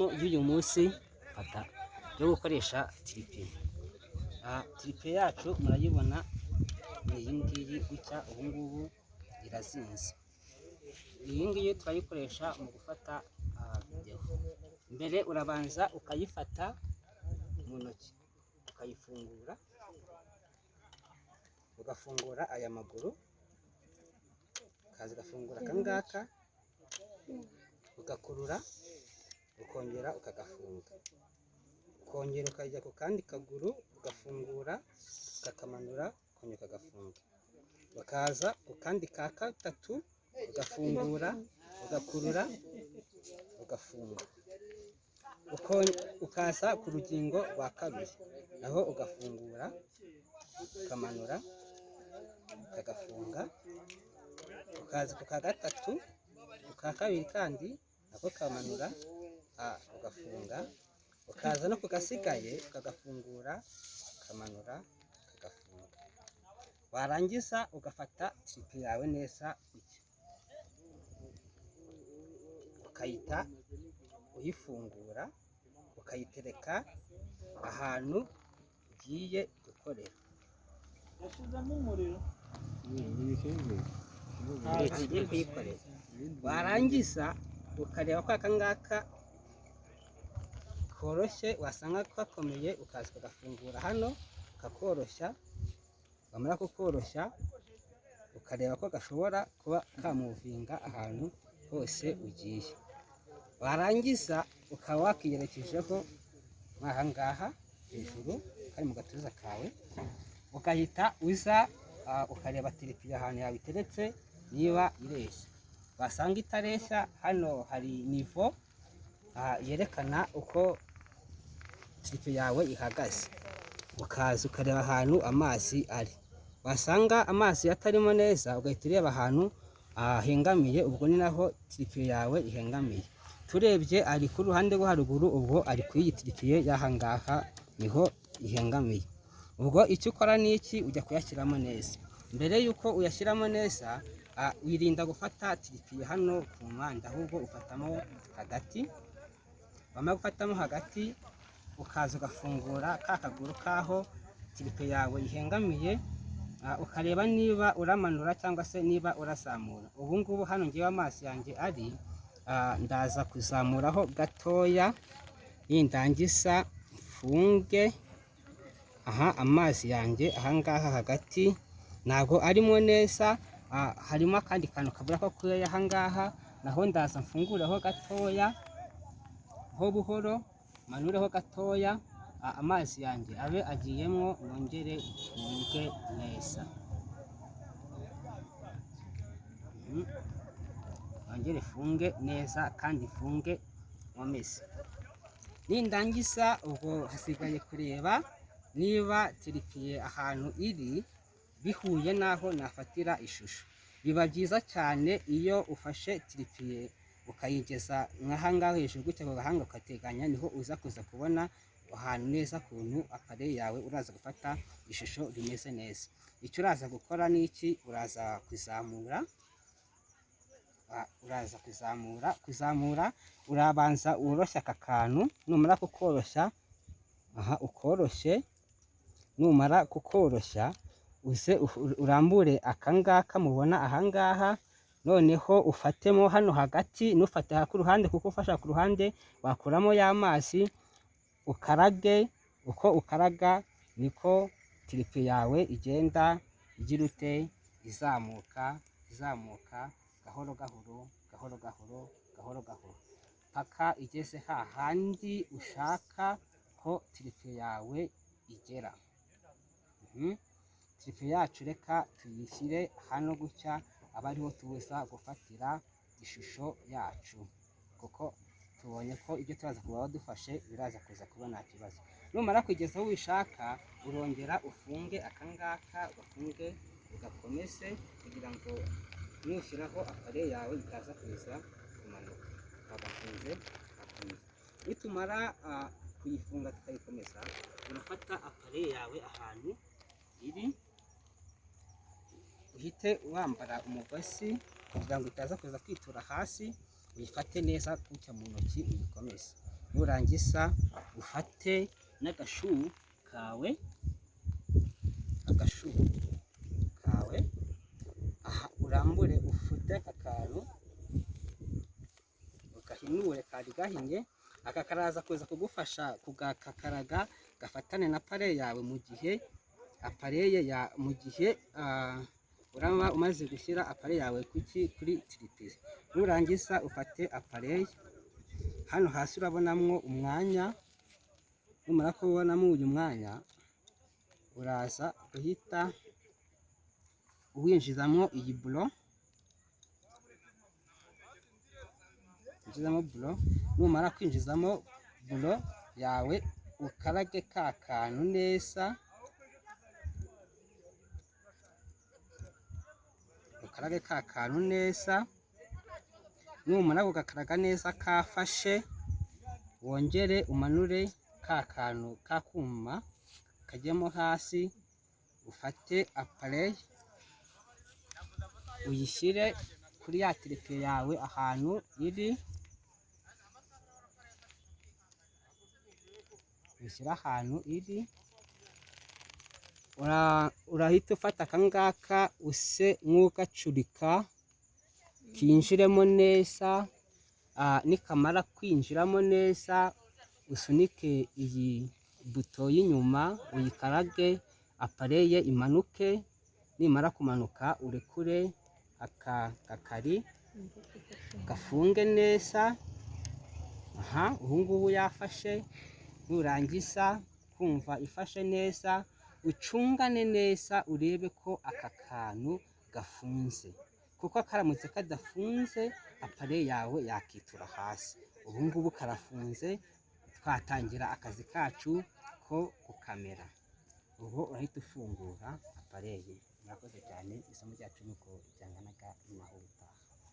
y'uyu munsi fata yo gukoresha tiripe aha tiripe yacu murayibona ni iyi ngiyi gutya ubu ngubu irazinze. Iyi ngiyi turayikoresha mu gufata videwo mbere urabanza ukayifata mu ntoki ukayifungura ugafungura aya maguru ukaza ugafungura aka ngaka ugakurura ukongera ukagafunga. Ukongera ukajya ku kandi kaguru ugafungura ukakamanura ukongera ukagafunga. Ukaza ku kandi ka gatatu ugafungura ugakurura ugafunga. Ukaza ku rugingo rwa kabiri. Naho ugafungura ukamanura ukagafunga. Ukaza ku ka gatatu ku ka kabiri kandi nako kamanura ugafunga ukaza no ku gasigaye ukagafungura ukamanura ukagafunga. Warangiza ugafata tiripe yawe neza ukayita uyifungura ukayitereka ahantu ugiye gukorera. Ugiye kuyikorera. Warangiza ukareba ko aka ngaka koroshye wasanga gakomeye ukaza ukagafungura hano kakoroshya wamara kukoroshya ukareba ko gashobora kuba kamuvinga ahantu hose ugiye. Warangiza ukaba wakiyerekejeho ngaha hejuru kari mu gatuza kawe ugahita uza ukareba tiripiye ahantu yawe iteretse niba ireshya wasanga itareshya hano hari nivo yerekana uko tiripe yawe ihagaze. Ukaza ukareba ahantu amazi ari. Wasanga amazi atarimo neza ugahita ureba ahantu hahengamiye ubwo ni naho tiripiye yawe ihengamiye. Turebye ari ku ruhande rwo haruguru ubwo ari ku iyi tiripiye y'aha ngaha ni ho ihengamiye. Ubwo icyo ukora ni iki? Ujya kuyashyiramo neza. Mbere y'uko uyashyiramo neza wirinda gufata tiripiye hano ku mpande ahubwo ufatamo hagati. Wamara gufatamo hagati ukaza ugafungura ka kaguru k'aho tiripe yawe ihengamiye ukareba niba uramanura cyangwa se niba urazamura. Ubu ngubu hano ngewe amazi yanjye ari ndaza kuzamuraho gatoya yindangiza mfunge aha amazi yanjye ahangaha hagati ntabwo arimo neza harimo akandi kantu kabura ko kuya ahangaha naho ndaza mfungureho gatoya ho buhoro manureho gatoya amazi yanjye abe agiyemo nongere mfunge neza. Nongere funge neza kandi funge nkomeze. Nindangiza ubwo hasigaye kureba niba tiripiye ahantu iri bihuye n'aho nafatira ishusho. Biba byiza cyane iyo ufashe tiripiye ukayigeza nk'ahangaha hejuru gutya ku gahanga ukateganya ni ho uza kuza kubona ahantu neza kuntu apare yawe uraza gufata ishusho rimeze neza. Icyo uraza gukora ni iki? Uraza kuzamura uraza kuzamura kuzamura urabanza woroshya aka kantu numara kukoroshya aha ukoroshye numara kukoroshya uze urambure akangaka mubona ahangaha noneho ufatemo hano hagati ntufate ku ruhande kuko ufasha ku ruhande wakuramo ya mazi ukarage uko ukaraga niko tiripe yawe igenda igira ute izamuka izamuka gahoro gahoro gahoro gahoro gahoro gahoro. Paka igeze hahandi ushaka ko tiripe yawe igera. Tiripe yacu reka tuyishyire hano gutya aba ariho tuza gufatira ishusho yacu. Kuko tubonye ko ibyo turaza kuba dufashe biraza kuza kuba nta kibazo. Numara kugeza aho ubishaka urongera ufunge akangaka ugafunge ugakomeze kugira ngo nushyiraho apare yawe itaza kuza kumanuka. Agafunze akomeza nitumara kuyifunga tukayikomeza urafata apare yawe ahantu iri uhite wambara umugozi kugira ngo itaza kuza kwitura hasi uyifate neza gutya mu ntoki uyikomeze. Nurangiza ufate n'agashu kawe agashu kawe aha urambure ufute akantu ugahinure kari gahinnye aka karaza kuza kugufasha kugakakaraga gafatane na pare yawe mu gihe apareye ya mu gihe ah, uraba umaze gushyira apare yawe kuki kuri tiripiri nurangiza ufate apareye hano hasi urabonamwo umwanya. Numara kubonamo uyu mwanya uraza guhita uwinjizamo iyi buro winjizamo buro numara kwinjizamo buro yawe ukarage ka kantu neza. Ukarage ka kantu neza numara kugakaraga neza kafashe wongere umanure ka kantu k'akuma kajyamo hasi ufate apareye uyishyire kuri ya tiripe yawe ahantu iri uyishyire ahantu iri. Urahita ufata akangaka use nk'ugacurika kinjiremo neza nikamara kwinjiramo neza usunike iyi buto y'inyuma uyikarage apareye imanuke nimara kumanuka urekure aka gakari gafunge neza aha ubu ngubu yafashe nurangiza kumva ifashe neza ucungane neza urebe ko aka kantu gafunze. Kuko karamutse kadafunze apare yawe yakitura hasi. Ubu ngubu karafunze twatangira akazi kacu ko gukamera. Ubu urahita ufungura apareye murakoze cyane isomo ryacu ni uko ryanganaga ubutaha